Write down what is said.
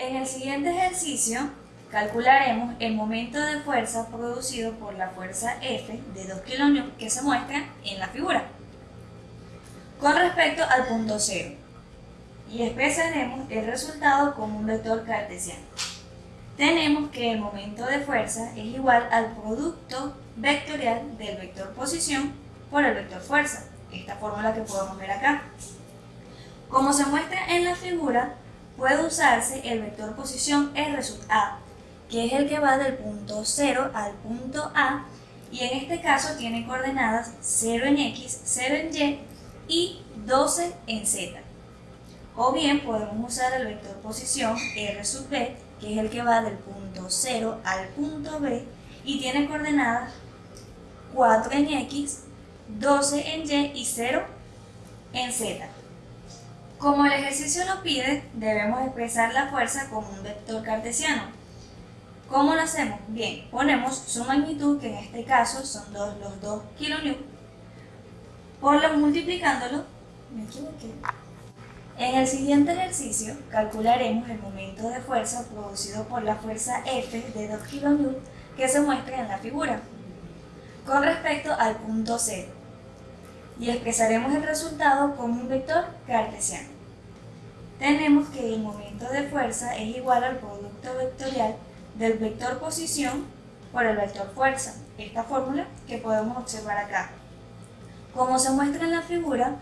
En el siguiente ejercicio calcularemos el momento de fuerza producido por la fuerza F de 2 kN que se muestra en la figura. Con respecto al punto cero, y expresaremos el resultado como un vector cartesiano. Tenemos que el momento de fuerza es igual al producto vectorial del vector posición por el vector fuerza, esta fórmula que podemos ver acá. Como se muestra en la figura, puede usarse el vector posición R sub A, que es el que va del punto 0 al punto A, y en este caso tiene coordenadas 0 en X, 0 en Y y 12 en Z. O bien podemos usar el vector posición R sub B, que es el que va del punto 0 al punto B y tiene coordenadas 4 en X, 12 en Y y 0 en Z. Como el ejercicio lo pide, debemos expresar la fuerza como un vector cartesiano. ¿Cómo lo hacemos? Bien, ponemos su magnitud, que en este caso son los 2 kN, por lo multiplicándolo, me equivoqué, en el siguiente ejercicio calcularemos el momento de fuerza producido por la fuerza F de 2 kN que se muestra en la figura, con respecto al punto 0, y expresaremos el resultado como un vector cartesiano. Tenemos que el momento de fuerza es igual al producto vectorial del vector posición por el vector fuerza, esta fórmula que podemos observar acá. Como se muestra en la figura,